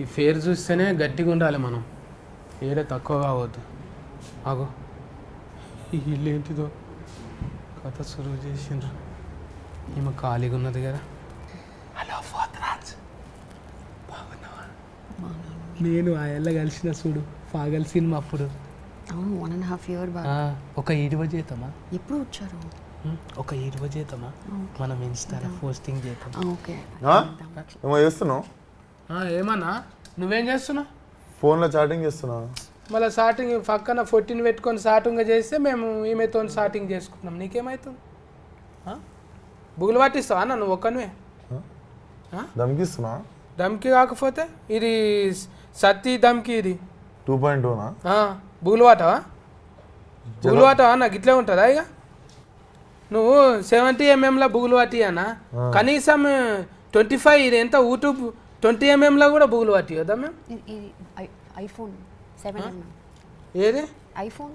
ఈ ఫేర్ చూస్తేనే గట్టిగా ఉండాలి మనం. ఏడ తక్కువ కావద్దు. ఆగో. ఈ ఇల్లు ఏంటిదో? కథ సురువు చేసిండ్రు. ఈమె ఖాళీగా ఉన్నది కదా. హలో ఫాదరాజ్ బాగున్నావా? నేను ఆ ఎల్ల కలిసిన చూడు పాగల్ సినిమా అప్పుడు. అవును వన్ అండ్ హాఫ్ ఇయర్ ఆ, ఒక ఇరువ చేద్దామా ఎప్పుడు వచ్చారు? ఒక ఇరువ చేద్దామా మనం ఇన్స్టాలో పోస్టింగ్ చేద్దాం. ఓకే? ఏమో చేస్తున్నావు? ఏమన్నా? నువ్వేం చేస్తున్నావు? ఫోన్లో చాటింగ్ చేస్తున్నా మళ్ళీ స్టార్టింగ్ పక్కన ఫోర్టీన్ పెట్టుకొని స్టార్టింగ్ చేస్తే మేము ఈమెతో స్టార్టింగ్ చేసుకుంటున్నాం. నీకేమవుతుంది? బుగులు పట్టిస్తావా అన్న? నువ్వు ఒక్కనివే దమ్కిస్తున్నా దమ్కి కాకపోతే ఇది సత్తి దమ్కి ఇది. Two point టూనా బుగులు వాటవా? బుగులు వాటవా అన్న? గిట్లే ఉంటుందా ఇక? నువ్వు సెవెంటీ ఎంఎంలో బుగులు వాటి అన్న? కనీసం ట్వంటీ ఫైవ్ ఇది ఎంత? యూట్యూబ్ ట్వంటీ ఎంఎంలో కూడా బుగులు వాటి కదా మేము ఇది ఐఫోన్ సెవెన్ ఏది? ఐఫోన్.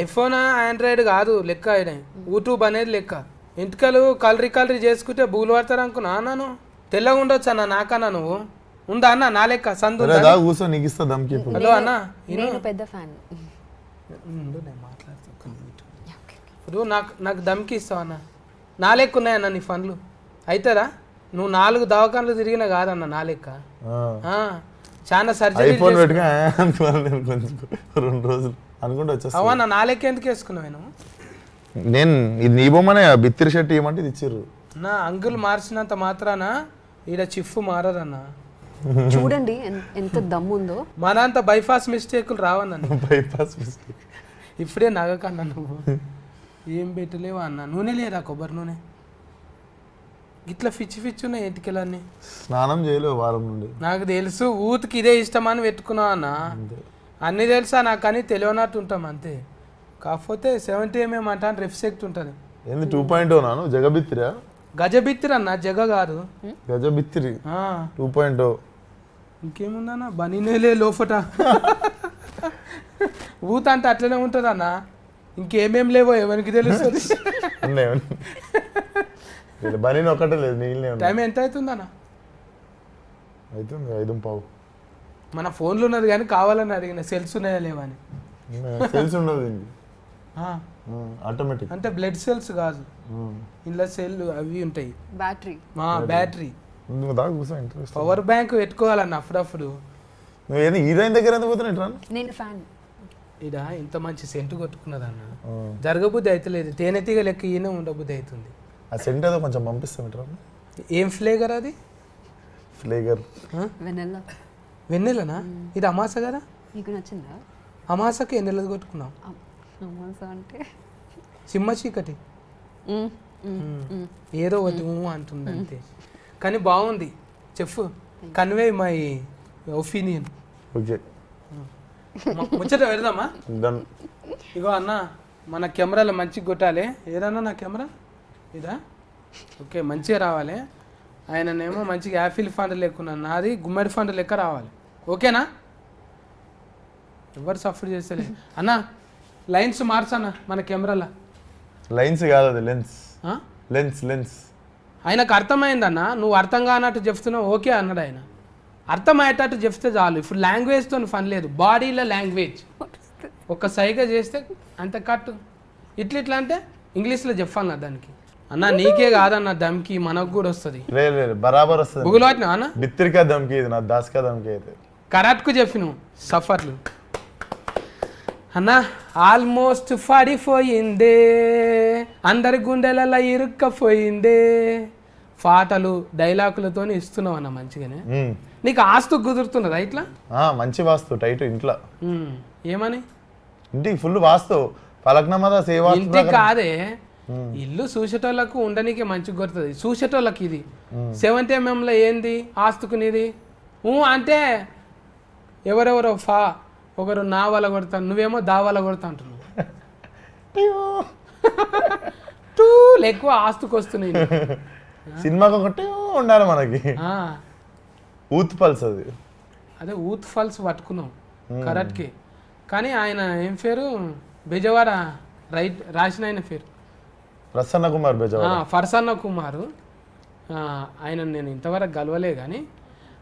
ఐఫోన్ ఆండ్రాయిడ్ కాదు లెక్క ఆయన యూట్యూబ్ అనేది లెక్క. ఇంటికలు కలరీ కలరీ చేసుకుంటే బూలు పడతారు అనుకున్నా? అన్నాను తెల్లగా ఉండొచ్చు అన్న నాకన్నా నువ్వు? ఉందా అన్న? నా లెక్క సందు ఉందా? దా కూర్చో నీకు ఇస్తా దమ్కి ఇప్పుడు. హలో అన్న నేను పెద్ద ఫ్యాన్. ఇప్పుడు నాకు నాకు దమ్కి ఇస్తావు అన్న? నా లెక్క ఉన్నాయన్న నీ ఫండ్లు? అవుతుందా నువ్వు నాలుగు దవాఖానలు తిరిగినా కాదన్న నా లెక్క. ఆ, చాలా సర్జరీ నేను రెండు రోజులు అనుకుంటే వచ్చేస్తా అవన్న నా లెక్క ఎందుకు వేసుకున్నావు నువ్వు నేను ఇది నీ బొమ్మనే బిత్తిరి షర్ట్ ఇవ్వమంటే ఇది ఇచ్చిర్రు. నా అంగుల్ మార్చినంత మాత్రాన ఈడ చిఫ్ మారదన్న. చూడండి ఎంత దమ్ము ఉందో మనంత బైపాస్ మిస్టేకులు రావన్న. బైపాస్ మిస్టేక్ ఇప్పుడే నగకన్నా నువ్వు. ఏం పెట్టలేవా అన్న. నూనె లేదా కొబ్బరి నూనె. ఇట్లా ఫిచ్చి ఫిచ్చి ఉన్నాయి ఎటుకెళ్ళన్నీ స్నానం చేయలేవు వారం నుండి. నాకు తెలుసు ఊతికి ఇదే ఇష్టమని పెట్టుకున్నావు అన్న. అన్నీ తెలుసా నాకు అని తెలియనట్టు ఉంటాం అంతే. కాకపోతే సెవెంటీ ఎంఎం అంట రిఫ్సెక్ట్ ఉంటుంది. ఏంది టూ పాయింట్ నాను జగబిత్తిరా? గజబిత్తిరి అన్న జగ కాదు. గజబిత్తిరి. ఆ, టూ పాయింట్ ఇంకేముందన్న? బనీనేలే లోపట. ఊత అంటే అట్లనే ఉంటుంది అన్న ఇంకేమేం లేవో ఎవరికి తెలుస్తుంది. బనీని ఒక్కటే లేదు ఉన్నాయి టైం ఎంత అవుతుందన్న అవుతుంది ఐదు పావు. మన ఫోన్లో ఉన్నది కానీ కావాలని అడిగిన సెల్స్ ఉన్నాయా లేవా అని. తెలిసి ఉండదు ఆటోమేటిక్ అంటే బ్లడ్ సెల్స్ కాదు. ఇందులో సెల్ అవి ఉంటాయి. బ్యాటరీ. మా బ్యాటరీ. పవర్ బ్యాంక్ పెట్టుకోవాలన్న అప్పుడప్పుడు. నువ్వు ఏంది హీరోయిన్ దగ్గర ఎందుకు పోతున్నావు నేను ఫ్యాన్. ఇడ ఇంత మంచి సెంటు కొట్టుకున్నదన్న. జరగబుద్ధి అవుతలేదు తేనెతీగ లెక్క ఈయన ఉండబుద్ధి అవుతుంది. ఆ సెంట్ ఏదో కొంచెం పంపిస్తాం ఏం ఫ్లేగర్ అది? వెనెల్లా వెన్నెలనా? ఇది అమాస కదా? నీకు నచ్చిందా? అమాసకి ఎన్నెలది కొట్టుకున్నాం అమ్మాస అంటే? సింహ చీకటి. ఏదో ఒకటి అంటుంది అంతే కానీ బాగుంది. చెప్పు. Convey my opinion okay. ముచ్చట పెడదామా? ఇగో అన్న మన కెమెరాలో మంచిగా కొట్టాలి. ఏదన్నా నా కెమెరా? ఇదా? ఓకే మంచిగా రావాలి. ఆయననేమో మంచిగా యాపిల్ ఫండ్ లెక్కున్నాను నాది గుమ్మడి ఫండ్ లెక్క రావాలి. ఓకేనా? ఎవరు సఫర్ చేస్తలే? అన్న లైన్స్ మార్చన్న మన కెమెరాలో. లైన్స్ కాదు అది లెన్స్? Lens lens. ఆయనకు అర్థమైందన్న నువ్వు అర్థం కానట్టు చెప్తున్నావు ఓకే అన్నాడు ఆయన. అర్థమయ్యేటట్టు చెప్తే చాలు. ఇప్పుడు లాంగ్వేజ్తో పని లేదు. బాడీలో లాంగ్వేజ్ ఒక సైగ చేస్తే అంత కట్టు. ఇట్లా ఇట్లా అంటే ఇంగ్లీష్లో చెప్పాలన్న దానికి. అన్న నీకే కాదన్న దమ్కి మనకు కూడా వస్తుంది. లేదు లేదు బరాబర్ వస్తుంది. గూగుల్ వాటినా అన్న? బిత్తిరికా దమ్కి ఇది నా దాస్కా దమ్కి అయితే. కరెక్ట్కు చెప్పిన సఫర్లు. అన్న ఆల్మోస్ట్ పడిపోయిందే. అందరి గుండెలలో ఇరుక్కపోయిందే. పాటలు డైలాగులతో ఇస్తున్నావు అన్న మంచిగానే. నీకు ఆస్తు కుదురుతున్నదా ఇట్లా? మంచి వాస్తు టైట్ ఇంట్లో. ఏమని? ఇంటికి ఫుల్ వాస్తు. పలక్నమాద సేవా ఇంటికి కాదే. ఇల్లు చూసేటోళ్ళకు ఉండనీకే మంచిగా కొడుతుంది. చూసేటోళ్ళకి ఇది. సెవెంత్ ఎంఎంలో ఏంది? ఆస్తుకునేది అంటే ఎవరెవరో ఫా ఒకరు నా వల్ల కొడతాను నువ్వేమో దా వల్ల కొడతా అంటున్నావు టూలు ఎక్కువ ఆస్తుకు వస్తున్నాయి సినిమాకి ఒకటే ఉండాలి మనకి. ఆ, ఊత్ పల్స్ అది. అదే ఊత్ ఫాల్స్ పట్టుకున్నాం కరెక్ట్కి కానీ ఆయన ఏం పేరు? బెజవాడ రైట్ రాసిన ఆయన పేరు. ప్రసన్న కుమార్ ఫర్సన్న కుమారు. ఆయన నేను ఇంతవరకు గలవలే కానీ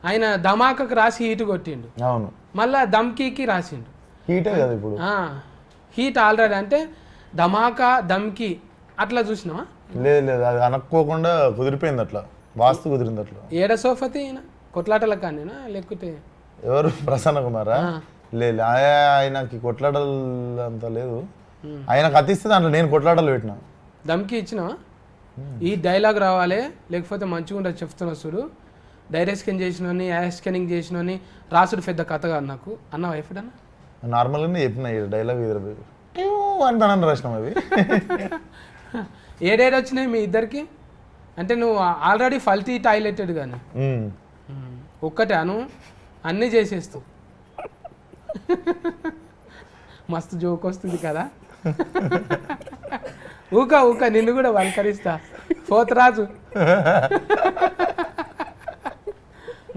ఆయన ధమాకకు రాసి హీట్ కొట్టిండు. అవును. మళ్ళా దమ్కీకి రాసిండు. హీటే కదా ఇప్పుడు. హీట్ ఆల్రెడీ అంటే ధమాకా దమ్కి అట్లా చూసినావా? లేదు లేదు అది అనుకోకుండా కుదిరిపోయింది అట్లా. వాస్తు కుదిరింది అట్లా. ఏడ సోఫతి కొట్లాటల కానీనా లేకపోతే ఎవరు? ప్రసన్న కుమారా. లేదు ఆయ- ఆయనకి కొట్లాడలు అంత లేదు. ఆయనకు అతిస్తే దాంట్లో నేను కొట్లాటలు పెట్టిన. దమ్కి ఇచ్చినావా? ఈ డైలాగ్ రావాలి లేకపోతే మంచిగా ఉండదు చెప్తున్నా చూడు. డైరెక్ట్ స్కాన్ చేసినోని యాష్ స్కానింగ్ చేసినోని రాసుడు పెద్ద కథ కాదు నాకు. అన్న ఎప్పుడన్నా? నార్మల్గానే చెప్పిన డైలాగ్ ఎదురు అంటానని రాసినాం అవి. ఏడేడు వచ్చినాయి మీ ఇద్దరికి? అంటే నువ్వు ఆల్రెడీ ఫల్టీ టాయిలెటెడ్ కానీ. ఒక్కటే అను అన్నీ చేసేస్తావు మస్తు జోక్ వస్తుంది కదా. ఊక ఊక నిన్ను కూడా వల్కరిస్తా. పోతరాజు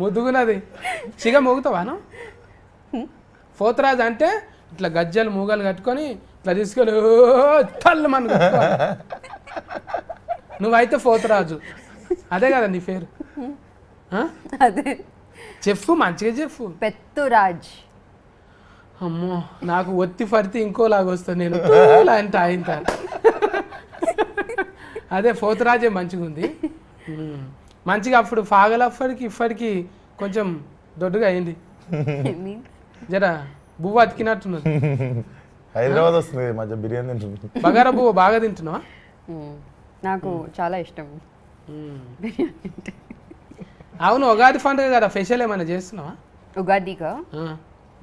ముద్దుగున్నది. సిగ మోగుతావాను పోతరాజు అంటే ఇట్లా గజ్జలు మూగలు కట్టుకొని ఇట్లా తీసుకొని తల్లు మన నువ్వైతే పోతరాజు అదే కదా నీ పేరు? అదే. చెప్పు మంచిగా చెప్పు. పెత్తురాజ్ అమ్మో నాకు ఒత్తి పడితే ఇంకోలాగా వస్తా నేను అంటే ఆయన అదే పోతురాజే మంచిగా ఉంది. మంచిగా అప్పుడు ఫాగలప్పటికి ఇప్పటికి కొంచెం దొడ్డుగా అయింది. జర బువ్వ అతికినట్టున్నది. హైదరాబాద్ వస్తుంది మధ్య బిర్యానీ తింటుంది బగారా బువ్వ బాగా తింటున్నావా? నాకు చాలా ఇష్టం. బిర్యానీ అవును ఉగాది పండుగ కదా స్పెషల్ ఏమైనా చేస్తున్నావా? ఉగాదిగా.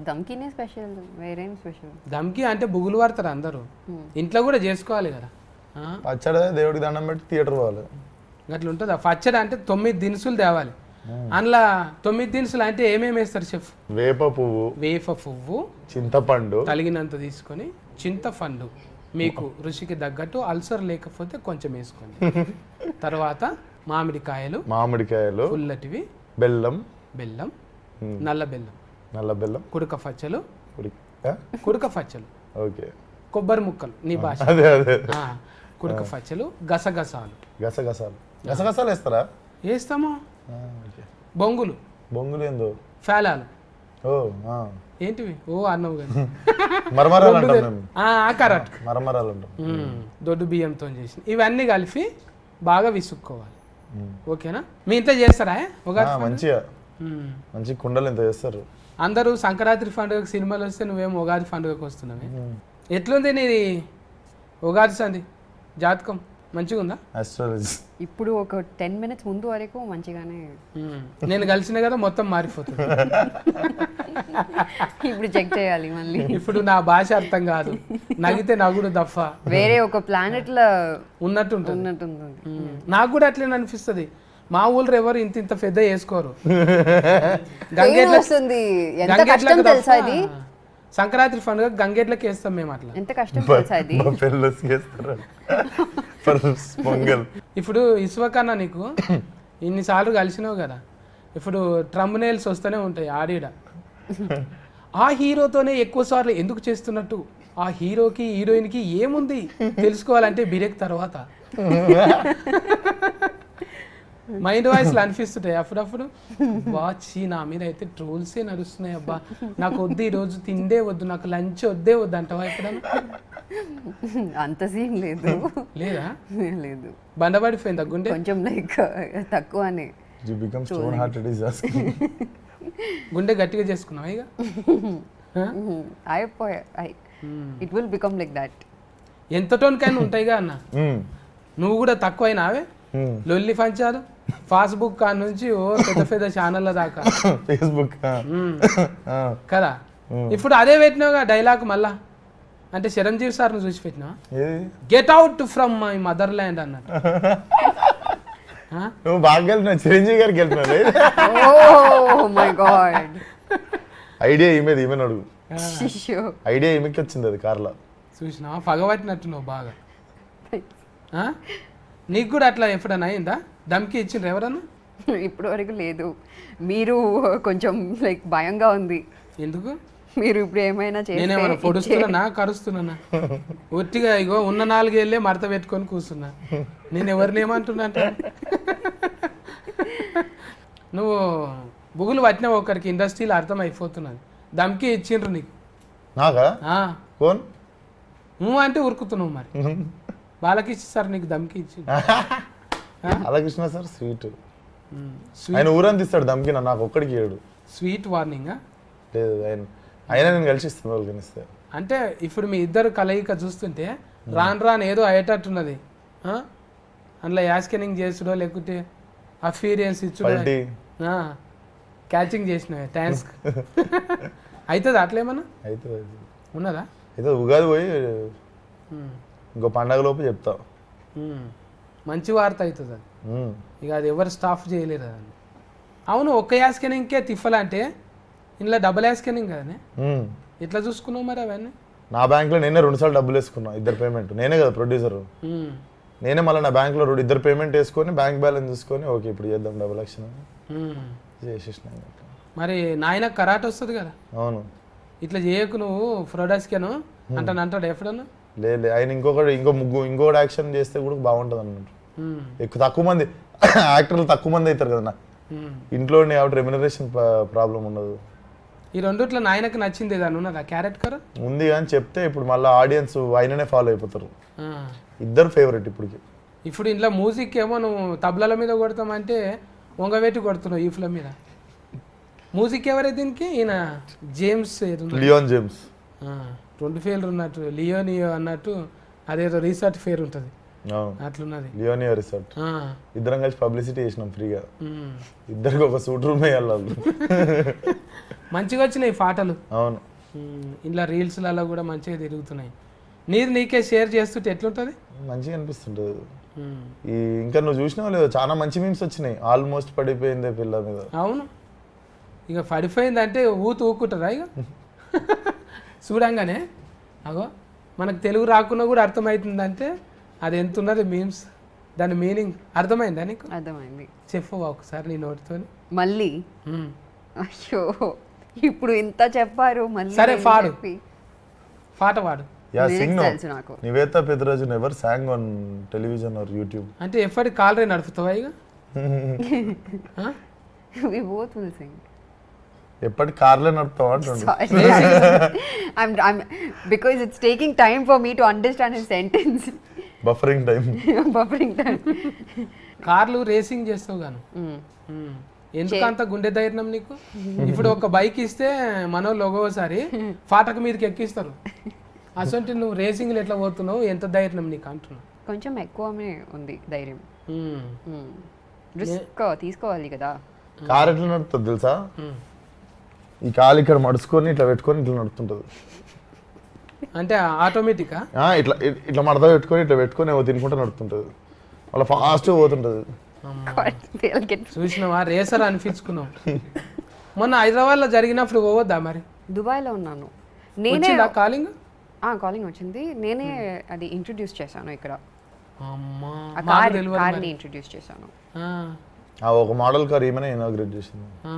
దమ్కినే స్పెషల్ వేరేం స్పెషల్? దమ్కి అంటే బుగులు పడతారు అందరూ. ఇంట్లో కూడా చేసుకోవాలి కదా? పచ్చడి దేవుడికి దండం పెట్టి థియేటర్ పోవాలి. అట్లా ఉంటుందా పచ్చడి అంటే తొమ్మిది దినుసులు తేవాలి. అందులో తొమ్మిది దినుసులు అంటే ఏమేమి వేస్తారు చెఫ్? వేప పువ్వు వేప పువ్వు చింతపండు. తలిగినంత తీసుకొని చింతపండు మీకు రుచికి తగ్గట్టు అల్సర్ లేకపోతే కొంచెం వేసుకోండి. తర్వాత మామిడికాయలు మామిడికాయలు పుల్లటివి బెల్లం. బెల్లం నల్ల బెల్లం నల్ల బెల్లం. కుడక ఆ? కుడక ఫచ్చలు ఓకే. కొబ్బరి ముక్కలు నీ భాష. అదే అదే. ఆ, కుడక ఫచ్చలు గసగసాలు. గసగసాలు. గసగసాలు వేస్తారా? వేస్తామా. బొంగులు. బొంగులు ఏందో? ఫేలాలు. ఓ. ఏంటివి? ఓ అన్నవు కానీ మరమరాలు కరెక్ట్ మరమరాలు దొడ్డు బియ్యంతో చేసిన. ఇవన్నీ కలిపి బాగా విసుక్కోవాలి. ఓకేనా? మీ ఇంట్లో చేస్తారా? మంచిగా. మంచి కుండలు ఎంత చేస్తారు. అందరూ సంక్రాంతి పండుగ సినిమాలు వస్తే నువ్వేమో ఉగాది పండుగకు వస్తున్నావే? ఎట్లుంది నీది ఉగాది సంది జాతకం మంచిగా ఉందా? ఆస్ట్రాలజీ ఇప్పుడు ఒక టెన్ మినిట్స్ ముందు వరకు మంచిగానే. నేను కలిసిన కదా మొత్తం మారిపోతుంది. ఇప్పుడు చెక్ చేయాలి మళ్ళీ. ఇప్పుడు నా భాష అర్థం కాదు. నగితే నగుడు దఫ వేరే ఒక ప్లానెట్లో ఉన్నట్టు ఉంటుంది. ఉన్నట్టుంది. నాకు కూడా అట్లనే అనిపిస్తుంది. మా ఊళ్ళో ఎవరు ఇంత ఇంత పెద్ద వేసుకోరు గంగేట్ల సంక్రాంతి పండుగ గంగేట్లకి వేస్తాం మేము అట్లా. ఎంత కష్టం పొంగల్ ఇప్పుడు ఇసువకన్నా నీకు ఇన్నిసార్లు కలిసినావు కదా. ఇప్పుడు ట్రంబ్ నెయిల్స్ వస్తూనే ఉంటాయి ఆడిడ. ఆ హీరోతోనే ఎక్కువ సార్లు ఎందుకు చేస్తున్నట్టు? ఆ హీరోకి హీరోయిన్కి ఏముంది? తెలుసుకోవాలంటే బిరేక్ తర్వాత. మైండ్ వాయిస్లు అనిపిస్తుంటాయి. అప్పుడప్పుడు వాచి నా మీద అయితే ట్రోల్సే నడుస్తున్నాయి అబ్బా. నాకు వద్దు ఈ రోజు తిండే వద్దు నాకు లంచ్ వద్దే వద్దు అంటావా ఎప్పుడన్నా? అంత సీన్ లేదు. లేదా? లేదు. బండబడిపోయింది గుండె? కొంచెం లైక్ తక్కువనే. ఈస్ గుండె గట్టిగా చేసుకున్నావా ఇక? అయిపోయా it will become like that ఎంత టోన్కైనా ఉంటాయిగా అన్న. నువ్వు కూడా తక్కువైనావే? లొల్లి పంచాలు? ఫాస్బుక్ కాడ నుంచి ఓ పెద్ద పెద్ద ఛానళ్ళ దాకా. ఫేస్బుక్. కదా? ఇప్పుడు అదే పెట్టినావుగా డైలాగ్ మళ్ళా? అంటే చిరంజీవి సార్ను చూసి పెట్టినావా? ఏది? Get out from my motherland అన్నట్టు? నువ్వు బాగా చిరంజీవి గారికి గాడ్ ఐడియా ఈమెది ఈమెను అడుగు. ఐడియా ఈమెకి వచ్చింది అది కార్లో చూసినావా? పగబట్టినట్టు నువ్వు బాగా. ఆ? నీకు కూడా అట్లా ఎప్పుడైనా అయిందా దమ్కి ఇచ్చిండ్రు ఎవరన్నా? ఇప్పటి వరకు లేదు. మీరు కొంచెం లైక్ భయంగా ఉంది. ఎందుకు? మీరు ఇప్పుడు ఏమైనా నేనేమన్నా చేస్తే పొడుస్తున్నానా కరుస్తున్నానా ఒట్టిగా ఇగో ఉన్న నాలుగేళ్ళే మడత పెట్టుకొని కూర్చున్నా. నేను ఎవరిని ఏమంటున్నా అంటే నువ్వు బుగులు పట్టిన ఒకరికి ఇండస్ట్రీలో అర్థం అయిపోతున్నది దమ్కి ఇచ్చిండ్రు నీకు. నాకా? ఆ, కోన్ నువ్వు అంటే ఉరుకుతున్నావు మరి. వాళ్ళకి ఇచ్చేసారు నీకు దమ్కి ఇచ్చి అలాకృష్ణ సార్ స్వీట్. ఆయన ఊరంతా ఇస్తాడు దమ్కిన నాకు ఒక్కడికి ఏడు స్వీట్ వార్నింగ్? లేదు ఆయన అయినా నేను కలిసి ఇస్తాను వాళ్ళకి అంటే ఇప్పుడు మీ ఇద్దరు కలయిక చూస్తుంటే రాను రాను ఏదో అయ్యేటట్టున్నది? అందులో యాస్కెనింగ్ చేసుడో లేకుంటే అఫీరియన్స్ ఇచ్చుడో క్యాచింగ్ చేసిన థ్యాంక్స్. అవుతుంది అట్లేమన్నా? అయితే ఉన్నదా? అయితే ఉగాది పోయి ఇంకో పండగ లోపు చెప్తా. ఉమ్. మంచి వార్త అవుతుంది అది. ఇక అది ఎవరు స్టాఫ్ చేయలేరు అదండి. అవును ఒక్క యాస్కెనింగ్కే తిఫలంటే ఇందులో డబుల్ యాస్కెనింగ్ కదనే. ఎట్లా చూసుకున్నావు మరి అవన్నీ? నా బ్యాంక్లో నేనే రెండు సార్లు డబ్బులు వేసుకున్నా ఇద్దరు పేమెంట్. నేనే కదా ప్రొడ్యూసర్ నేనే మళ్ళీ నా బ్యాంక్లో రెండు ఇద్దరు పేమెంట్ వేసుకొని బ్యాంక్ బ్యాలెన్స్ చూసుకొని ఓకే ఇప్పుడు చేద్దాం డబుల్ ఉమ్. చేసేసిన మరి నాయన కరాట్ వస్తుంది కదా? అవును. ఇట్లా చేయకు నువ్వు ఫ్రోడాస్కేను అంటాను అంటాడు ఎప్పుడన్నా? లే లే ఆయన ఇంకొకటి ఇంకో ముగ్గు ఇంకొకటి యాక్షన్ చేస్తే కూడా బాగుంటుంది అన్నట్టు. ఎక్కువ తక్కువ మంది యాక్టర్లు తక్కువ మంది అవుతారు కదా. ఇంట్లో కాబట్టి రెమ్యునరేషన్ ప్రాబ్లం ఉండదు. ఈ రెండిట్లో నాయనకు నచ్చింది ఏదన్నా ఉన్నదా క్యారెట్ కర ఉంది కానీ చెప్తే ఇప్పుడు మళ్ళీ ఆడియన్స్ ఆయననే ఫాలో అయిపోతారు. ఇద్దరు ఫేవరెట్ ఇప్పటికి. ఇప్పుడు ఇంట్లో మ్యూజిక్ ఏమో నువ్వు తబలాల మీద కొడతామంటే వంగవేటి కొడుతున్నావు ఈ ఫ్లో మీద? మ్యూజిక్ ఎవరే దీనికి? ఈయన జేమ్స్. లియోన్ జేమ్స్ రెండు ఫేర్లు ఉన్నట్టు లియోనియో అన్నట్టు అదేదో రీసెర్చ్ ఫేర్ ఉంటుంది. అవును. అట్లున్నది. లియోనియో రిసార్ట్ ఇద్దరం కలిసి పబ్లిసిటీ చేసినాం ఫ్రీగా. ఇద్దరికి ఒక సూట్ రూమ్ వేయాలి మంచిగా వచ్చినాయి పాటలు. అవును. ఇంట్లో రీల్స్లలో కూడా మంచిగా తిరుగుతున్నాయి. నీది నీకే షేర్ చేస్తుంటే ఎట్లుంటుంది? మంచిగా అనిపిస్తుంటుంది. ఈ ఇంకా నువ్వు చూసినావు లేదో? చాలా మంచి మీమ్స్ వచ్చినాయి. ఆల్మోస్ట్ పడిపోయిందే పిల్ల మీద. అవును. ఇక పడిపోయిందంటే ఊతు ఊకుంటారా ఇక? చూడంగానే అగో మనకు తెలుగు రాకున్నా కూడా అర్థమవుతుందంటే అది ఎంత ఉన్నది మీమ్స్ దాని మీనింగ్ అర్థమైందా నీకు? అర్థమైంది. చెప్పవా ఒకసారి నీ నోటితో మళ్ళీ? అయ్యో ఇప్పుడు ఇంత చెప్పారు మళ్ళీ సరే, పాడు. చెప్పి? పాట పాడు. యా సింగ్ నాకు. Nivetha Peddaraju never song on television or YouTube అంటే ఎప్పటి కాలరే నడుపుతావా ఇక ఆ? we both will sing. ఎప్పటి కార్లే నడుపుతావు అంటుండు because it's taking time for me to understand his sentence. Buffering time Buffering time. కార్లు రేసింగ్ చేస్తావు గాను Mm. ఉమ్. ఎందుకు అంత గుండె ధైర్యం నీకు ఇప్పుడు ఒక బైక్ ఇస్తే మనోళ్ళు ఒక్కోసారి ఫాటక మీదకి ఎక్కిస్తారు అసలు నువ్వు రేసింగ్లు ఎట్లా పోతున్నావు ఎంత ధైర్యం నీకు అంటున్నావు కొంచెం ఎక్కువనే ఉంది ధైర్యం. రిస్క్ తీసుకోవాలి కదా కార్ ఎట్లా నడుపుతుంది తెలుసా. ఈ కాలు ఇక్కడ మడుచుకొని ఇట్లా పెట్టుకొని ఇట్లా నడుపుతుంటది. అంటే ఆటోమేటికా? ఆ, ఇట్లా ఇట్లా మడత పెట్టుకొని ఇట్లా పెట్టుకొని ఏవో తినుకుంటూ నడుపుతుంటది. మళ్ళీ ఫాస్ట్గా పోతుంటది. చూసినావా? రేసర్ అనిపించుకున్నావు మొన్న హైదరాబాద్లో జరిగినప్పుడు పోవద్దా మరి? దుబాయ్లో ఉన్నాను. నేనే కాలింగ్? కాలింగ్ వచ్చింది. నేనే అది ఇంట్రొడ్యూస్ చేశాను ఇక్కడ. ఆ కార్ని. ఇంట్రొడ్యూస్ చేశాను. ఆ, ఆ ఒక మోడల్ కార్ ఈమెనే ఇనాగ్రేట్ చేసింది.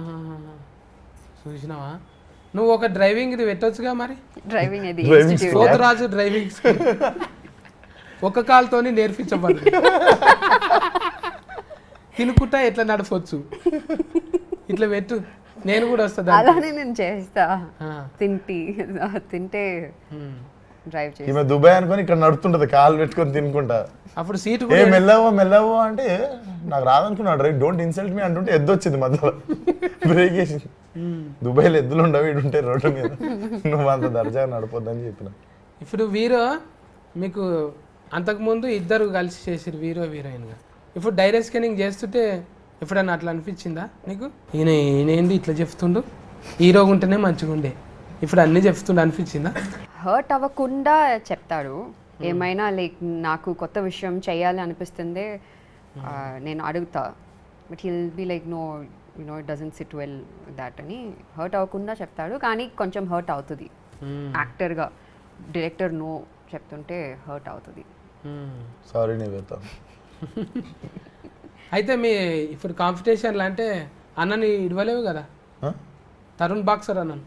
చూసినావా? నువ్వు ఒక డ్రైవింగ్ ఇది పెట్టొచ్చుగా మరి? డ్రైవింగ్ అది. సోదరాజు డ్రైవింగ్ స్కూల్. ఒక కాలుతోని నేర్పించబడు తినుకుంటా ఎట్లా నడపొచ్చు? ఇట్లా పెట్టు. నేను కూడా వస్తా. అలానే నేను చేస్తా. తింటి. తింటే. డ్రైవ్ చేసి ఈమె దుబాయ్ అనుకొని ఇక్కడ నడుపుతుంటది కాలు పెట్టుకొని తినుకుంటా. అప్పుడు సీటు ఏ మెల్లవో మెల్లవో అంటే నాకు రాదనుకున్నాడు రైట్ డోంట్ ఇన్సల్ట్ మీ అంటుంటే ఎద్దు వచ్చింది మధ్యలో. బ్రేక్ వేసింది దుబాయ్లో ఎద్దులు ఉండవు ఇటు ఉంటే రోడ్డు మీద. నువ్వు అంత దర్జాగా నడపొద్దని చెప్పిన. ఇప్పుడు వీరో మీకు అంతకుముందు ఇద్దరు కలిసి చేసిరు వీరో హీరోయిన్గా. ఇప్పుడు డైరెక్ట్ స్కానింగ్ చేస్తుంటే ఎప్పుడన్నా అట్లా అనిపించిందా నీకు? ఈయన ఈయన ఏంది ఇట్లా చెప్తుండు? హీరోగా ఉంటేనే మంచిగా ఉండే. ఇప్పుడు అన్నీ చెప్తుండే అనిపించిందా? హర్ట్ అవ్వకుండా చెప్తాడు. ఏమైనా లైక్ నాకు కొత్త విషయం చేయాలి అనిపిస్తుంది ఆ, నేను అడుగుతా. But he'll be like no you know it doesn't sit well that అని హర్ట్ అవ్వకుండా చెప్తాడు కానీ కొంచెం హర్ట్ అవుతుంది యాక్టర్గా డైరెక్టర్ నో చెప్తుంటే హర్ట్ అవుతుంది. సారీ నివేత అయితే మీ ఇప్పుడు కాంపిటీషన్లు అంటే అన్నని ఇడవలేవు కదా? తరుణ్ బాక్సర్ అన్నను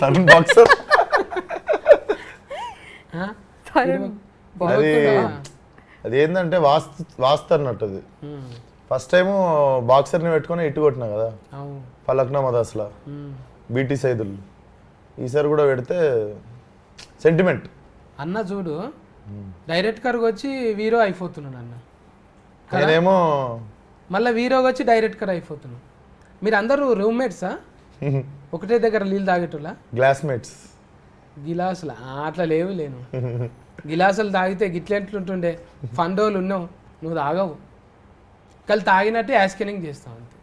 తరుణ్ బాక్సర్ ఆ? తరుణ్ అది ఇడవకుండా? అది ఏంటంటే వాస్తు వాస్తు అన్నట్టు అది మ్మ్. ఫస్ట్ టైం బాక్సర్ని పెట్టుకొని ఇటు కొట్టినా కదా? ఫలక్నా మదాస్లా. బీటీ సైదులు. ఈసారి కూడా పెడితే సెంటిమెంట్ అన్న చూడు డైరెక్ట్ కర్గా వచ్చి వీరో అయిపోతున్నాడు అన్న. నేనేమో మళ్ళీ వీరోగా వచ్చి డైరెక్ట్ కర్ అయిపోతున్నాడు. మీరు అందరూ రూమ్మేట్సా ఒకటే దగ్గర నీళ్ళు తాగేటోళ్ళ? గ్లాస్మేట్స్ గిలాసులు? అట్లా లేవు లేను. గిలాసులు తాగితే గిట్లెంట్లుంటుండే ఫండోలు ఉన్నావు నువ్వు తాగవు. కానీ తాగినట్టే యాస్కెనింగ్ చేస్తావు అంతే.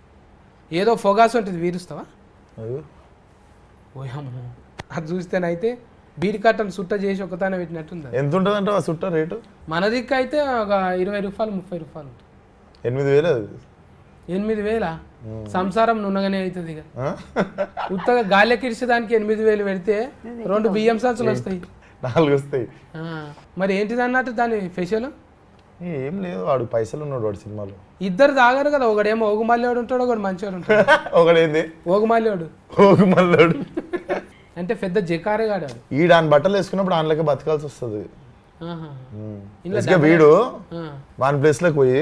ఏదో ఫొగాస్ ఉంటుంది వీరుస్తావా? ఓయమ్మో అది చూస్తేనైతే బీడి కట్టను సుట్ట చేసి ఒకతానే పెట్టినట్టుంది. ఎంత ఉంటుందంటే ఆ చుట్ట రేటు? మన దిక్కు అయితే ఒక ఇరవై రూపాయలు ముప్పై రూపాయలు ఉంటుంది. ఎనిమిది వేలు అది? ఎనిమిది వేల? సంసారం నున్నగానే అవుతుంది ఇక? ఉత్తగా గాలికి దానికి ఎనిమిది వేలు పెడితే రెండు బియ్యం సంచులు వస్తాయి. నాలుగు వస్తాయి. మరి ఏంటిది అన్నట్టు దాని ఫెషల్ ఏం లేదు వాడు పైసలు ఉన్నాడు వాడు సినిమాలో. ఇద్దరు తాగారు కదా ఒకడేమో ఓగుమల్లేడు ఉంటాడు ఒకడు మంచివాడు ఉంటాడు. ఒకడేంది? ఓగుమల్లేడు. ఓగు మల్లాడు అంటే పెద్ద జకారే కాడాడు ఈ దాని బట్టలు వేసుకున్నప్పుడు ఆయనలకి బతకాల్సి వస్తుంది. వీడు. వాని ప్లేస్లోకి పోయి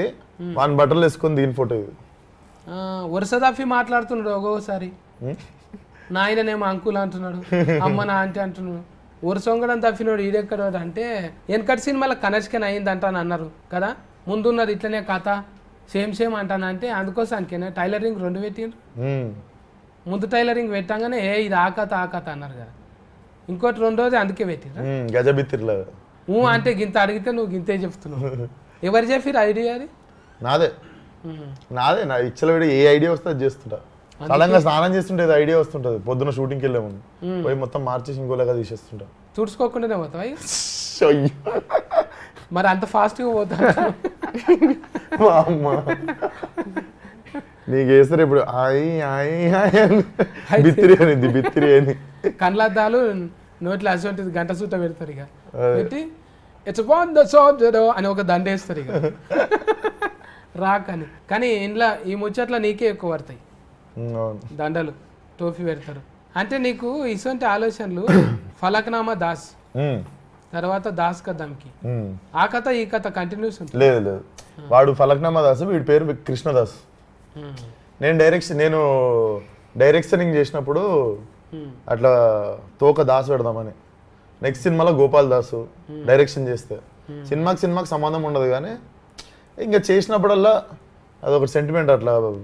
వాని బట్టలు వేసుకొని దీని ఫోటో వరుస తప్పి మాట్లాడుతున్నాడు ఒక్కొక్కసారి. నాయననేమో అంకుల్ అంటున్నాడు అమ్మ నా ఆంటీ అంటున్నాడు. వరుసొంగడం తప్పినోడు ఈడెక్కడోడు అంటే వెనకటి సినిమాలో కనెక్షన్ అయింది అంటాను అన్నారు కదా ముందున్నది ఇట్లనే కథ. సేమ్ సేమ్ అంటాను అంటే అందుకోసానికేనా? టైలరింగ్ రెండు పెట్టిండ్రు. ముందు టైలరింగ్ పెట్టంగానే ఏ ఇది ఆ కథ ఆ కథ అన్నారు కదా. ఇంకోటి రెండోది అందుకే పెట్టిండ్రు. ఉమ్, గజబిత్తిరిలాగా ఊ అంటే గింత అడిగితే నువ్వు గింతే చెప్తున్నావు. ఎవరు చెప్పిరు ఐడియా అది? నాదే. నాదే నా ఇచ్చల వీడి ఏ ఐడియా వస్తే అది చేస్తుంటా. సడన్గా స్నానం చేస్తుంటే ఏదో ఐడియా వస్తుంటది. పొద్దున షూటింగ్కి వెళ్ళే ముందు. పోయి మొత్తం మార్చేసి ఇంకోలాగా తీసేస్తుంటా. తుడుచుకోకుండానే పోతావా. మరి అంత ఫాస్ట్గా పోతా మా అమ్మ నీకు వేస్తారు ఇప్పుడు ఆయ్ ఆయ్ అని. బిత్తిరి అనేది బిత్తిరి అని. కళ్ళద్దాలు నోట్లో అసోంటిది గంట సూట పెడతారు ఇక. పెట్టి ఇట్స్ బాన్ ద అని ఒక దండ వేస్తారు ఇక. రాకని. కానీ ఇంట్లో ఈ ముచ్చట్ల నీకే ఎక్కువ పడతాయి. దండలు టోఫీ పెడతారు. అంటే నీకు ఇటువంటి ఆలోచనలు ఫలక్నామా దాస్. తర్వాత దాస్ ఉమ్. ఆ కథ ఈ కథ కంటిన్యూస్ లేదు లేదు. వాడు ఫలక్నామా దాస్ వీడి పేరు కృష్ణదాస్. నేను డైరెక్షన్ నేను డైరెక్షనింగ్ చేసినప్పుడు. అట్లా తోక దాసు పెడదామని. నెక్స్ట్ సినిమాలో గోపాల్ దాసు డైరెక్షన్ చేస్తే. సినిమాకి సినిమాకి సంబంధం ఉండదు కానీ ఇంకా చేసినప్పుడల్లా అదొక సెంటిమెంట్ అట్లా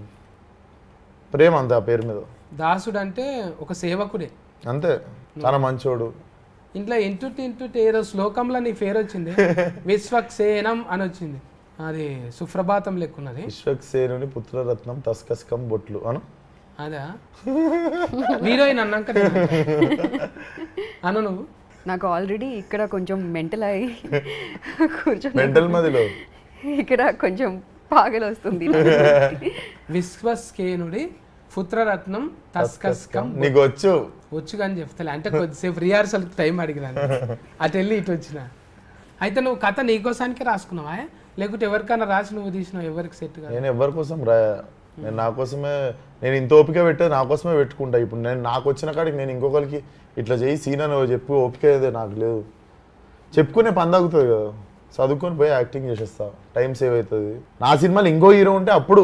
ప్రేమ అంతే ఆ పేరు మీద. దాసుడు అంటే ఒక సేవకుడే. అంతే. చాలా మంచోడు. ఇంట్లో ఇంటుటి ఇంటుటి ఏదో శ్లోకంలో నీ పేరు వచ్చింది. విశ్వక్సేనం అని వచ్చింది. అది సుప్రభాతం లెక్కున్నది. విశ్వక్సేనుని పుత్రరత్నం తస్కస్కం బొట్లు అను? అదా? హీరోయిన్ అన్నాక. అను నువ్వు? నాకు ఆల్రెడీ ఇక్కడ కొంచెం మెంటల్ అయ్యి కూర్చొని మెంటల్ మదిలో? ఇక్కడ కొంచెం పాగలు వస్తుంది విశ్వస్కేనుడి పుత్రరత్నం తస్కస్కం. నీకు వచ్చు వచ్చు కానీ చెప్తలే. అంటే కొద్దిసేపు రిహార్సల్ టైం అడిగినాను. అటు వెళ్ళి ఇటు వచ్చిన. అయితే నువ్వు కథ నీకోసానికి రాసుకున్నావా లేకుంటే ఎవరికైనా రాసి నువ్వు తీసినావు ఎవరికి సెట్ నేను ఎవరి కోసం రాయా నేను నా కోసమే నేను ఇంత ఓపిక పెట్టే నా కోసమే పెట్టుకుంటా. ఇప్పుడు నేను నాకు వచ్చిన కాడికి నేను ఇంకొకరికి ఇట్లా చేయి సీన్ అని చెప్పి ఓపిక అయితే నాకు లేదు. చెప్పుకునే పని తగ్గుతుంది కదా. చదువుకొని పోయి యాక్టింగ్ చేసేస్తా. టైం సేవ్ అవుతుంది. నా సినిమాలో ఇంకో హీరో ఉంటే అప్పుడు.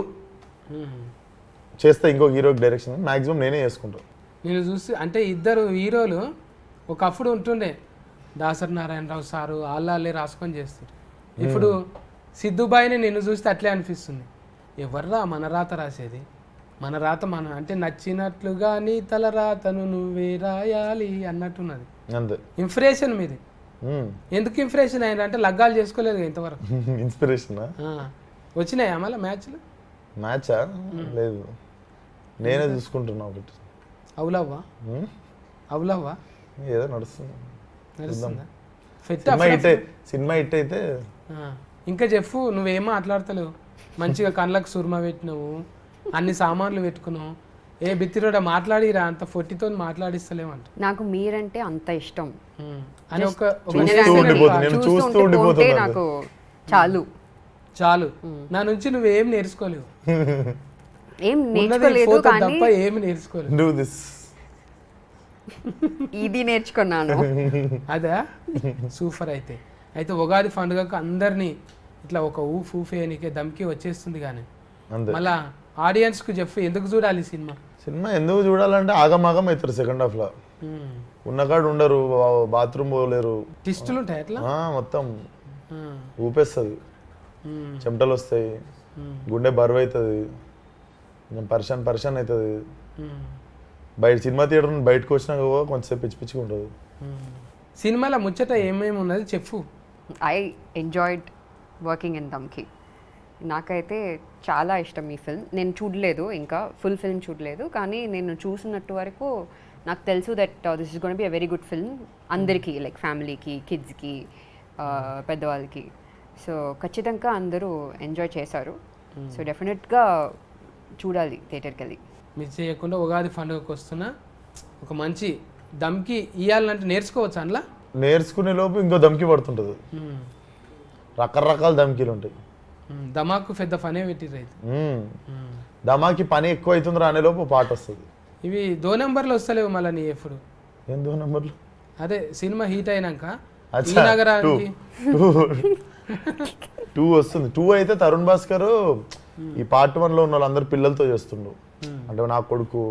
చేస్తా ఇంకో హీరోకి డైరెక్షన్ మాక్సిమం నేనే చేసుకుంటాను నేను చూసి అంటే ఇద్దరు హీరోలు ఒకప్పుడు ఉంటుండే దాసరి నారాయణరావు సారు వాళ్ళే రాసుకొని చేస్తారు. ఇప్పుడు సిద్ధుబాయిని నిన్ను చూస్తే అట్లే అనిపిస్తుంది. ఎవర్రా మన రాత రాసేది? మన రాత మన అంటే నచ్చినట్లుగా నీ తల రాతను నువ్వే రాయాలి అన్నట్టున్నది. అంతే. ఇంప్రెషన్ మీది. ఎందుకు ఇంప్రెషన్ అయింది అంటే లగ్గాలు చేసుకోలేదు ఇంతవరకు. ఇన్స్పిరేషనా. వచ్చినాయా మళ్ళీ మ్యాచ్లు? మ్యాచా లేదు. నేనే చూసుకుంటున్నా ఒకటి. అవులవ్వా? అవులవ్వా? ఏదో నడుస్తుంది. సినిమా హిట్ సినిమా హిట్ అయితే ఇంకా చెప్పు నువ్వేం మాట్లాడతలేవు? మంచిగా కళ్ళకు సుర్మ పెట్టినావు అన్ని సామాన్లు పెట్టుకున్నావు. ఏ బిత్తిరోడ మాట్లాడిరా అంత ఫొట్టితో మాట్లాడిస్తలేమంట నాకు మీరంటే అంత ఇష్టం. అని ఒక చూస్తూ ఉండిపోతుంది. నాకు చాలు. చాలు. నా నుంచి నువ్వేం నేర్చుకోలేవు? ఏం ఉన్నది నేర్చుకోలేదు ఫోటో కానీ తప్ప ఏమి నేర్చుకోలేవు డూ దిస్ ఇది నేర్చుకున్నాను. అదా? సూపర్ అయితే. అయితే ఉగాది పండుగకు అందరినీ ఇట్లా ఒక ఊఫ్ ఊఫేయనికే దమ్కి వచ్చేస్తుంది కానీ. మళ్ళా ఆడియన్స్కు చెప్పు ఎందుకు చూడాలి ఈ సినిమా? సినిమా ఎందుకు చూడాలంటే ఆగమాగం అవుతారు సెకండ్ హాఫ్లో ఉన్నకాడు ఉండరు బాత్రూమ్ పోలేరు. టిస్టులు ఉంటాయి ఎట్లా ఆ, మొత్తం ఊపేస్తుంది. చెమటలు వస్తాయి. గుండె బరువు అవుతుంది కొంచెం పరిశాన్ పరిశాన్ అవుతుంది. బయట సినిమా థియేటర్ నుండి బయటకు వచ్చినాక కొంచెంసేపు పిచ్చి పిచ్చిగా ఉంటుంది. ఉమ్. సినిమాలో ముచ్చట ఏమేమి ఉన్నది చెప్పు. I enjoyed working in Dhamki నాకైతే చాలా ఇష్టం ఈ ఫిల్మ్ నేను చూడలేదు ఇంకా ఫుల్ ఫిల్మ్ చూడలేదు. కానీ నేను చూసినట్టు వరకు నాకు తెలుసు that this is gonna be a very good film అందరికీ లైక్ ఫ్యామిలీకి కిడ్స్కి పెద్దవాళ్ళకి. సో ఖచ్చితంగా అందరూ ఎంజాయ్ చేశారు. సో డెఫినెట్గా చూడాలి థియేటర్కి వెళ్ళి మిస్ చేయకుండా ఉగాది పండుగకు వస్తున్నా ఒక మంచి దమ్కి ఇయ్యాలంటే నేర్చుకోవచ్చు అందులో? నేర్చుకునే లోపు ఇంకో దమ్కి పడుతుంటుంది. రకరకాల దమ్కీలు ఉంటాయి. దమాకు పెద్ద పనే పెట్టిర్రు అయితే. దమాకి పని ఎక్కువ అవుతుందిరా అనే లోపు పాట వస్తుంది. ఇవి దో నెంబర్లు వస్తలేవు మళ్ళీ నీ ఎప్పుడు? ఎందు నెంబర్లు? అదే సినిమా హీట్ అయినాక ఈ నగరానికి టూ వస్తుంది. టూ అయితే తరుణ్ భాస్కర్ ఈ పార్ట్ వన్లో ఉన్న వాళ్ళందరూ పిల్లలతో చేస్తుండు. అంటే నా కొడుకు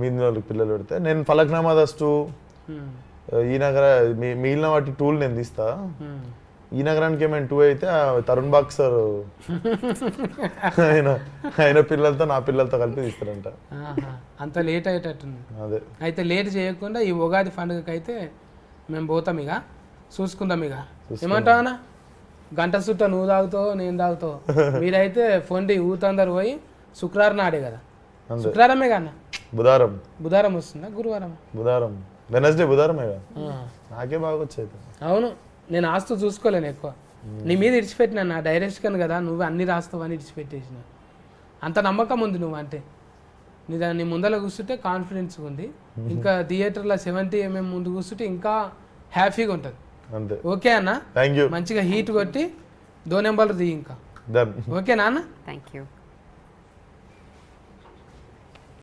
మీ మీద వాళ్ళకి పిల్లలు పెడితే. నేను ఫలక్నామా ఉమ్, ఈ నగర మిగిలిన వాటి టూల్ నేను తీస్తా. ఈ నగరానికి ఏమైనా టూ అయితే తరుణ్ బాక్సర్ ఆయన ఆయన పిల్లలతో నా పిల్లలతో కలిపి తీస్తారంట. అంత లేట్ అయ్యేటట్టుంది. అదే. అయితే లేట్ చేయకుండా ఈ ఉగాది పండుగకి అయితే మేము పోతాం ఇక. చూసుకుందాం ఇక. ఏమంటావు గంట సుట్ట నువ్వు తాగుతావు నేను తాగుతావు. మీరైతే ఫొండి ఊతందరు పోయి శుక్రవారం నాడే కదా. శుక్రవారమే కన్నా? బుధారం. బుధవారం వస్తుందా? గురువారం బుధారం. వెనస్డే బుధారమే కదా. నాకే బాగా వచ్చేది. అవును. నేను ఆస్తు చూసుకోలేను ఎక్కువ. నీ మీద ఇడిచిపెట్టినా నా డైరెక్షన్ కదా నువ్వు అన్ని రాస్తావు అని ఇడిచిపెట్టేసిన. అంత నమ్మకం ఉంది నువ్వు అంటే. నీ దాన్ని ముందర కూర్చుంటే కాన్ఫిడెన్స్ ఉంది. ఇంకా థియేటర్లో సెవెంటీ ఎంఎం ముందు కూర్చుంటే ఇంకా హ్యాపీగా ఉంటుంది. అంతే. ఓకే అన్న? థ్యాంక్ యూ మంచిగా హీట్ కొట్టి దో నెంబర్లు దిగి ఇంకా. ఓకేనా అన్న థ్యాంక్ యూ